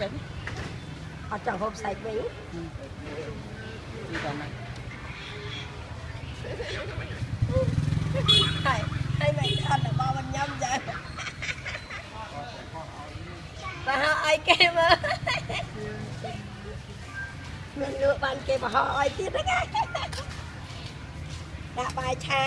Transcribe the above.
ចឹងអត់ចង់ហូបសាច់វិញទីតាមណាហើយហើយមិនអត់ដល់មិនញ៉ាំចឹងបើហៅឲ្យគេមើលមានលក់បានគេបោះឲ្យទៀតហ្នឹងដាក់បាយឆា